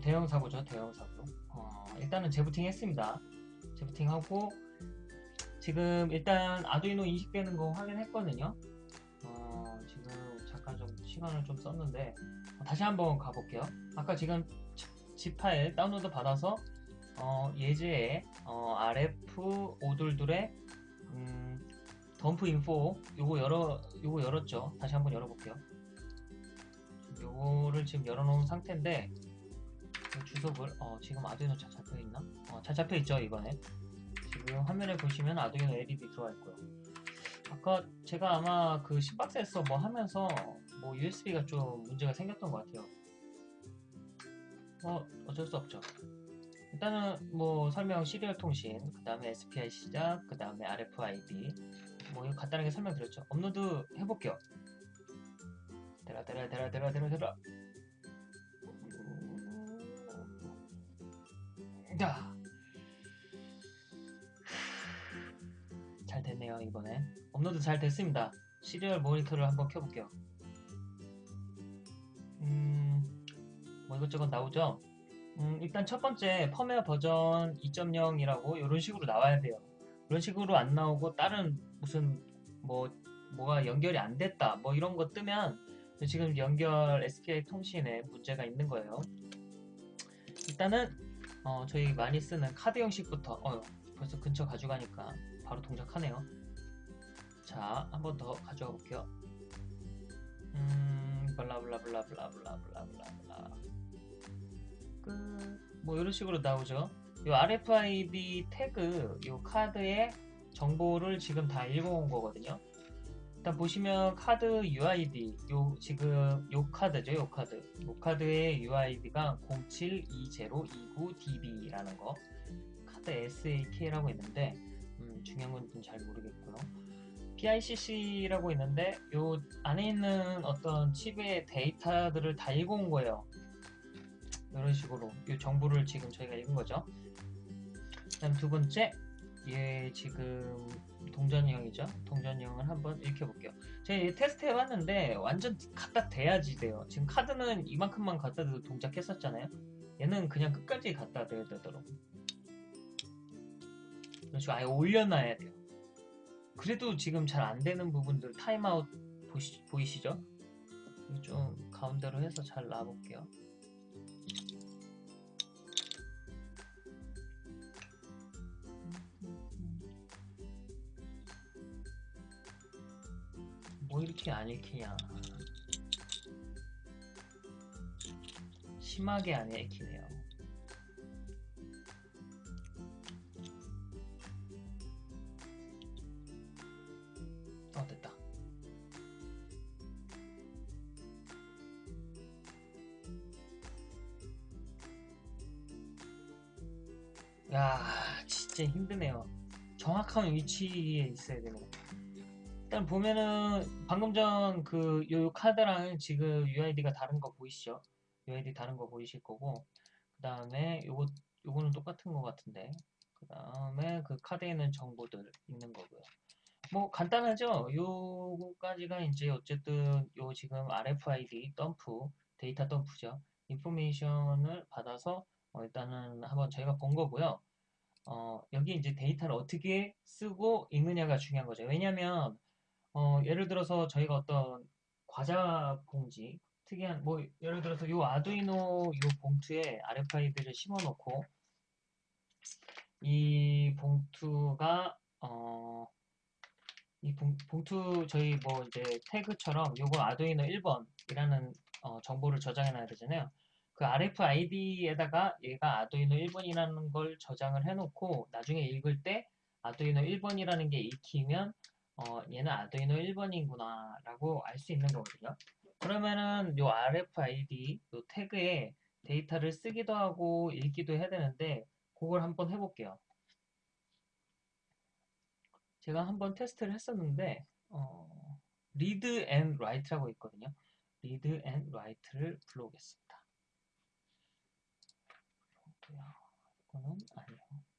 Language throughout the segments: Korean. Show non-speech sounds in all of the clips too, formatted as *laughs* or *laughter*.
대형, 사고죠 대형 사고. 어, 일단은 재부팅 했습니다. 재부팅 하고 지금 일단 아두이노 인식되는 거 확인했거든요. 어, 지금 잠깐 좀 시간을 좀 썼는데 어, 다시 한번 가볼게요. 아까 지금 집 파일 다운로드 받아서 어, 예제에 어, RF 오둘둘의 음, 덤프 인포 요거 열어 요거 열었죠. 다시 한번 열어볼게요. 요거를 지금 열어놓은 상태인데 이 주석을 어 지금 아두이노 잘 잡혀있나? 어 잘 잡혀있죠 이번에. 지금 화면에 보시면 아두이노 LED 들어와 있고요. 아까 제가 아마 그 10박스에서 뭐 하면서 뭐 USB가 좀 문제가 생겼던 것 같아요. 뭐 어쩔 수 없죠. 일단은 뭐 설명 시리얼 통신 그 다음에 SPI 시작 그 다음에 RFID 뭐 간단하게 설명드렸죠. 업로드 해볼게요. 돼라 돼라 돼라 돼라 돼라 돼라 야. 잘 됐네요 이번에. 업로드 잘 됐습니다. serial 모니터를 한번 켜볼게요. 음뭐 이것저것 나오죠? 음, 일단 첫 번째 펌웨어 버전 2.0이라고 이런 식으로 나와야 돼요. 이런 식으로 안 나오고 다른 무슨 뭐 뭐가 연결이 안 됐다 뭐 이런 거 뜨면 지금 연결 SPI 통신에 문제가 있는 거예요. 일단은 어, 저희 많이 쓰는 카드 형식부터 어, 벌써 근처 가져가니까 바로 동작하네요. 자 한 번 더 가져가 볼게요. 음 블라블라블라블라블라블라블라 끝뭐 이런 식으로 나오죠. 이 RFID 태그 이 카드의 정보를 지금 다 읽어온 거거든요 일단 보시면 카드 UID 요 지금 요 카드죠 요 카드. 요 카드의 UID가 072029DB라는 거. 카드 SAK라고 있는데 음, 중요한 건 잘 모르겠고요. PICC라고 있는데 요 안에 있는 어떤 칩의 데이터들을 다 읽어온 거예요. 이런 식으로 이 정보를 지금 저희가 읽은 거죠. 그 다음 두 번째 얘 지금 동전형이죠. 동전형을 한번 읽혀볼게요. 제가 테스트 해봤는데 완전 갖다 대야지 돼요. 지금 카드는 이만큼만 갖다 대도 동작했었잖아요. 얘는 그냥 끝까지 갖다 대야 되더라고. 이런 식으로 아예 올려놔야 돼요. 그래도 지금 잘 안되는 부분들 타임아웃 보시, 보이시죠? 좀 가운데로 해서 잘 놔볼게요. 뭐 이렇게 안 읽히냐. 심하게 안 읽히네요. 어 됐다. 야 진짜 힘드네요. 정확한 위치에 있어야 되네 일단 보면은 방금 전 그 요 카드랑 지금 UID가 다른 거 보이시죠? UID 다른 거 보이실 거고 그 다음에 요거 요거는 똑같은 거 같은데 그 다음에 그 카드에 있는 정보들 있는 거고요. 뭐 간단하죠? 요거까지가 이제 어쨌든 요 지금 RFID 덤프 데이터 덤프죠. 인포메이션을 받아서 어 일단은 한번 저희가 본 거고요. 어 여기 이제 데이터를 어떻게 쓰고 읽느냐가 중요한 거죠. 왜냐면 어, 예를 들어서 저희가 어떤 과자 봉지 특이한 뭐 예를 들어서 요 아두이노 요 봉투에 RFID를 심어 놓고 이 봉투가 어, 이 봉, 봉투 저희 뭐 이제 태그처럼 요거 아두이노 1번이라는 어, 정보를 저장해 놔야 되잖아요. 그 RFID에다가 얘가 아두이노 1번이라는 걸 저장을 해 놓고 나중에 읽을 때 아두이노 1번이라는 게 읽히면 어, 얘는 아두이노 1번이구나 라고 알 수 있는 거거든요. 그러면은 요 RFID 요 태그에 데이터를 쓰기도 하고 읽기도 해야 되는데 그걸 한번 해볼게요. 제가 한번 테스트를 했었는데 어, read and write라고 있거든요. read and write를 불러오겠습니다. 이거는 아니요.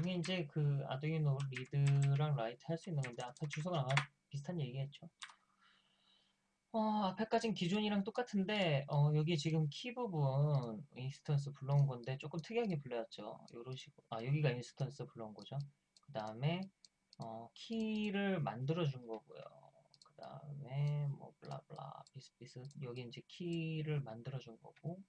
이게 이제 그 아두이노 read랑 write 할 수 있는 건데 앞에 주소가 아마 비슷한 얘기했죠. 어, 앞에까진 기존이랑 똑같은데 어, 여기 지금 키 부분 instance 불러온 건데 조금 특이하게 불러왔죠. 요런 식으로 아 여기가 instance 불러온 거죠. 그 다음에 어, 키를 만들어 준 거고요. 그 다음에 뭐 blah blah 비슷비슷 여기 이제 키를 만들어 준 거고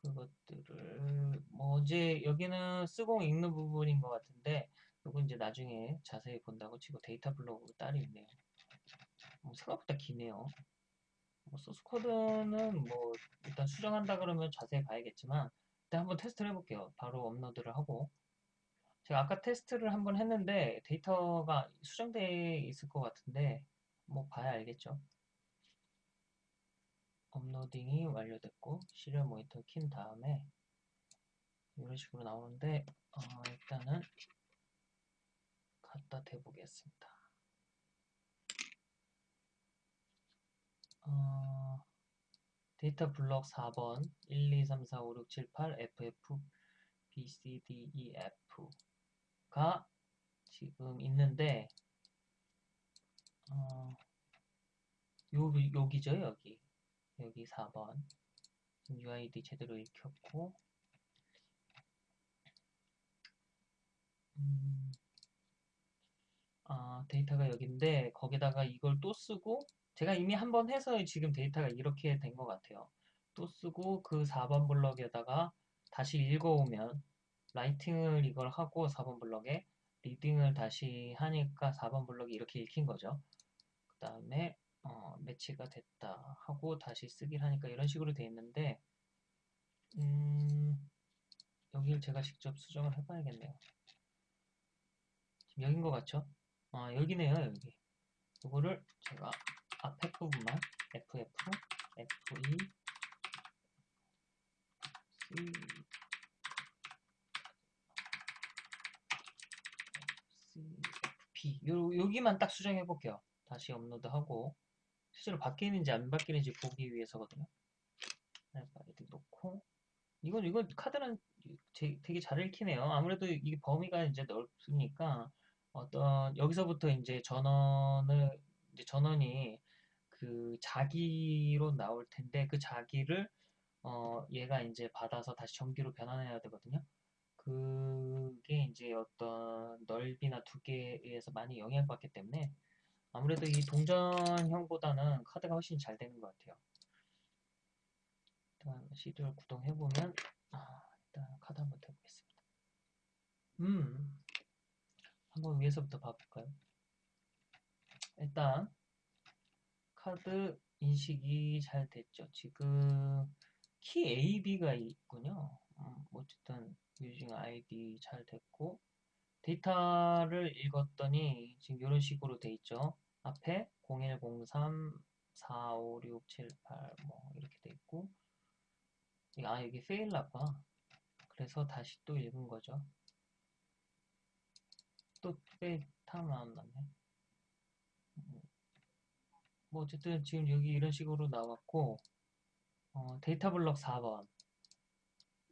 그것들을 뭐 이제 여기는 쓰고 읽는 부분인 것 같은데 이거 이제 나중에 자세히 본다고 치고 데이터 블록으로 따로 있네요. 뭐 생각보다 기네요. 뭐 소스 코드는 뭐 일단 수정한다 그러면 자세히 봐야겠지만 일단 한번 테스트를 해볼게요. 바로 업로드를 하고 제가 아까 테스트를 한번 했는데 데이터가 수정되어 있을 것 같은데 뭐 봐야 알겠죠. uploading이 완료됐고 serial 모니터 킨 다음에 이런 식으로 나오는데 어, 일단은 갖다 대보겠습니다. 어, 데이터 블럭 4번 1, 2, 3, 4, 5, 6, 7, 8 FF B, C, D, E, F가 지금 있는데 어, 요, 여기죠 여기 여기 4번 지금 UID 제대로 읽혔고 음, 아, 데이터가 여기인데 거기다가 이걸 또 쓰고 제가 이미 한 번 해서 지금 데이터가 이렇게 된 것 같아요. 또 쓰고 그 4번 블럭에다가 다시 읽어오면 writing을 이걸 하고 4번 블럭에 reading을 다시 하니까 4번 블럭이 이렇게 읽힌 거죠. 그 다음에 어, 매치가 됐다 하고 다시 쓰기를 하니까 이런 식으로 돼 있는데 음, 여기를 제가 직접 수정을 해봐야겠네요. 지금 여긴 것 같죠? 아 여기네요 여기 이거를 제가 앞에 부분만 FF, FE, C, CFP 요, 여기만 딱 수정해 볼게요. 다시 업로드하고 실제로 바뀌는지 안 바뀌는지 보기 위해서거든요. 알파이드 놓고 이건 이건 카드는 되게 잘 읽히네요. 아무래도 이게 범위가 이제 넓으니까 어떤 여기서부터 이제 전원을 이제 전원이 그 자기로 나올 텐데 그 자기를 어 얘가 이제 받아서 다시 전기로 변환해야 되거든요. 그게 이제 어떤 넓이나 두께에 의해서 많이 영향받기 때문에 아무래도 이 동전형보다는 카드가 훨씬 잘 되는 것 같아요. 일단 CD를 구동해보면 아, 일단 카드 한번 대보겠습니다. 음, 한번 위에서부터 봐볼까요? 일단 카드 인식이 잘 됐죠. 지금 키 AB가 있군요. 음, 어쨌든 유징 ID 잘 됐고 데이터를 읽었더니 지금 이런 식으로 돼 있죠. 앞에 0103 45678 뭐 이렇게 돼 있고 아 여기 fail 났구나. 그래서 다시 또 읽은 거죠. 또 fail이 나왔네. 뭐 어쨌든 지금 여기 이런 식으로 나왔고 어, 데이터 블럭 4번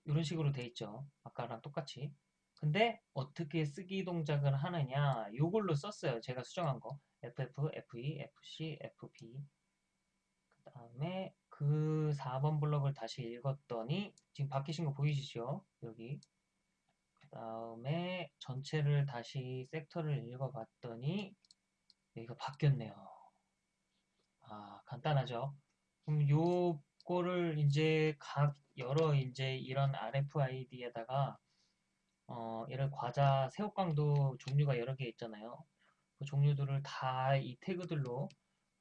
이런 식으로 돼 있죠. 아까랑 똑같이. 근데 어떻게 쓰기 동작을 하느냐 요걸로 썼어요. 제가 수정한 거. FF, FE, FC, FB 그 다음에 그 4번 블럭을 다시 읽었더니 지금 바뀌신 거 보이시죠? 여기 그 다음에 전체를 다시 섹터를 읽어봤더니 여기가 바뀌었네요. 아, 간단하죠. 그럼 요거를 이제 각 여러 이제 이런 RFID에다가 어, 얘를 과자 새우깡도 종류가 여러 개 있잖아요. 그 종류들을 다 이 태그들로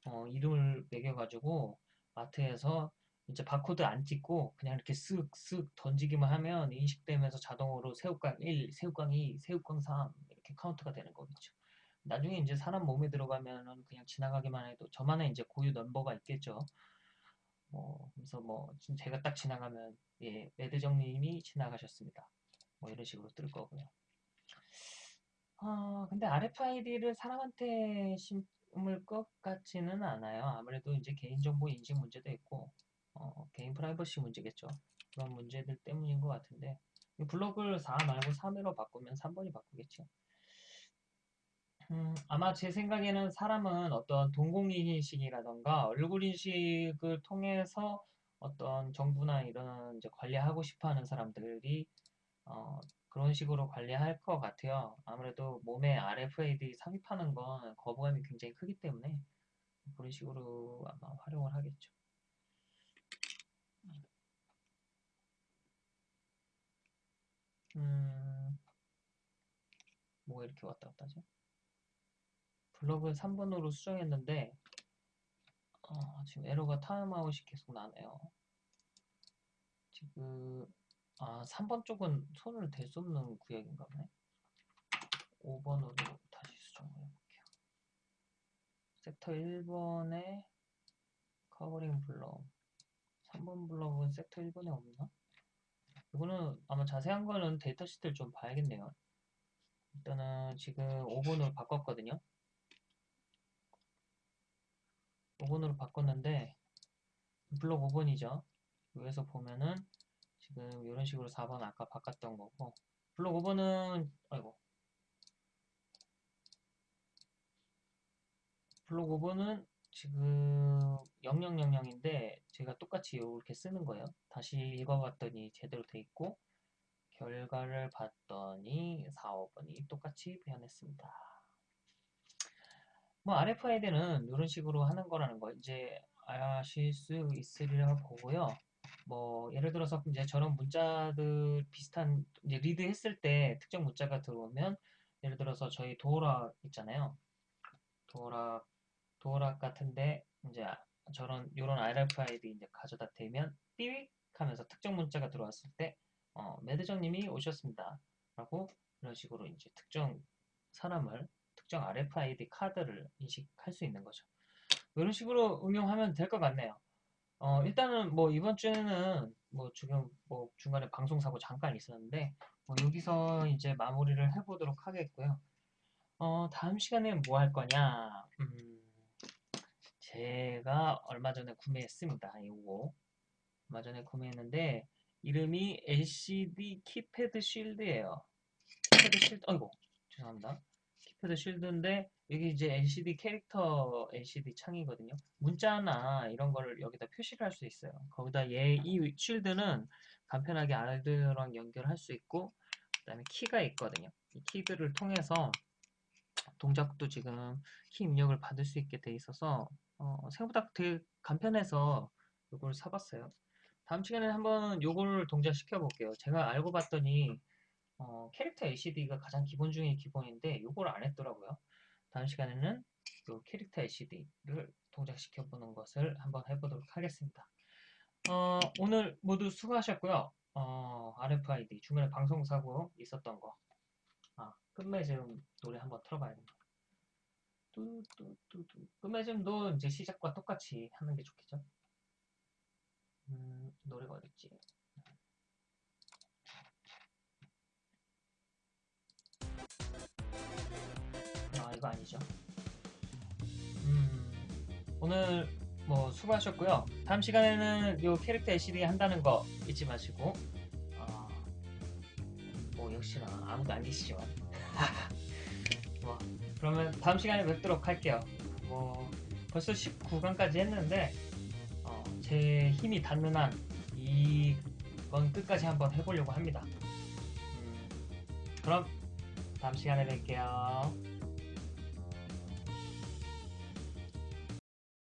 어, 이름을 매겨가지고 마트에서 이제 바코드 안 찍고 그냥 이렇게 쓱쓱 던지기만 하면 인식되면서 자동으로 새우깡 1, 새우깡 2, 새우깡 3 이렇게 카운트가 되는 거겠죠. 나중에 이제 사람 몸에 들어가면은 그냥 지나가기만 해도 저만의 이제 고유 넘버가 있겠죠. 뭐 그래서 뭐 제가 딱 지나가면 예 매대정님이 지나가셨습니다. 뭐 이런 식으로 뜰 거고요. 아 근데 RFID를 사람한테 심을 것 같지는 않아요. 아무래도 이제 개인정보 인식 문제도 있고 어, 개인 프라이버시 문제겠죠. 그런 문제들 때문인 것 같은데 블록을 4 말고 3으로 바꾸면 3번이 바꾸겠죠. 음, 아마 제 생각에는 사람은 어떤 동공인식이라던가 얼굴 인식을 통해서 어떤 정부나 이런 관리하고 싶어 하는 사람들이 어, 그런 식으로 관리할 것 같아요. 아무래도 몸에 RFID 삽입하는 건 거부감이 굉장히 크기 때문에 그런 식으로 아마 활용을 하겠죠. 음, 뭐가 이렇게 왔다 갔다 하죠? 블럭을 3번으로 수정했는데 어, 지금 에러가 타임아웃이 계속 나네요. 지금 아 3번 쪽은 손을 댈 수 없는 구역인가 보네. 5번으로 다시 수정을 해볼게요. 섹터 1번에 covering 블럭 3번 블럭은 섹터 1번에 없나? 이거는 아마 자세한 거는 데이터 시트를 좀 봐야겠네요. 일단은 지금 5번으로 바꿨거든요. 5번으로 바꿨는데 블록 5번이죠. 여기서 보면은 지금 이런 식으로 4번 아까 바꿨던 거고 블록 5번은 아이고 블록 5번은 지금 0000인데 제가 똑같이 이렇게 쓰는 거예요. 다시 읽어봤더니 제대로 돼 있고 결과를 봤더니 4, 5번이 똑같이 변했습니다. 뭐 RFID는 이런 식으로 하는 거라는 거 이제 아실 수 있으리라 보고요. 뭐 예를 들어서 이제 저런 문자들 비슷한 이제 리드 했을 때 특정 문자가 들어오면 예를 들어서 저희 도어락 있잖아요. 도어락 도어락 같은데 이제 저런 이런 RFID 이제 가져다 대면 삐익 하면서 특정 문자가 들어왔을 때 어, 매드정님이 오셨습니다. 라고 이런 식으로 이제 특정 사람을 특정 RFID 카드를 인식할 수 있는 거죠. 이런 식으로 응용하면 될 것 같네요. 어, 일단은 뭐 이번 주에는 뭐 지금 뭐 중간에 방송 사고 잠깐 있었는데 뭐 여기서 이제 마무리를 해보도록 하겠고요. 어, 다음 시간에 뭐 할 거냐? 음, 제가 얼마 전에 구매했습니다. 이거 얼마 전에 구매했는데 이름이 LCD 키패드 쉴드예요. keypad shield, 어이고 죄송합니다. keypad shield인데 여기 이제 LCD 캐릭터 LCD 창이거든요. 문자나 이런 거를 여기다 표시를 할 수 있어요. 거기다 얘 이 shield는 간편하게 아르두이노랑 연결할 수 있고 그다음에 키가 있거든요. 이 키들을 통해서 동작도 지금 키 입력을 받을 수 있게 돼 있어서 어, 생각보다 되게 간편해서 이걸 사봤어요. 다음 시간에 한번 요거를 동작시켜 볼게요. 제가 알고 봤더니 어, 캐릭터 LCD가 가장 기본 중에 기본인데 요걸 안 했더라고요. 다음 시간에는 요 캐릭터 LCD를 동작시켜 보는 것을 한번 해보도록 하겠습니다. 어, 오늘 모두 수고하셨고요. 어, RFID 중간에 방송사고 있었던 거 아, 끝맺음 노래 한번 틀어봐야겠다. 뚜뚜뚜뚜 끝맺음도 이제 시작과 똑같이 하는 게 좋겠죠? 음, 노래가 어딨지? 아, 이거 아니죠. 음, 오늘 뭐 수고하셨고요. 다음 시간에는 요 캐릭터 LCD 한다는 거 잊지 마시고, 어, 뭐 역시나 아무도 안 계시지만, *laughs* 뭐 그러면 다음 시간에 뵙도록 할게요. 뭐 벌써 19강까지 했는데 어, 제 힘이 닿는 한 이건 끝까지 한번 해보려고 합니다. 음, 그럼 다음 시간에 뵐게요.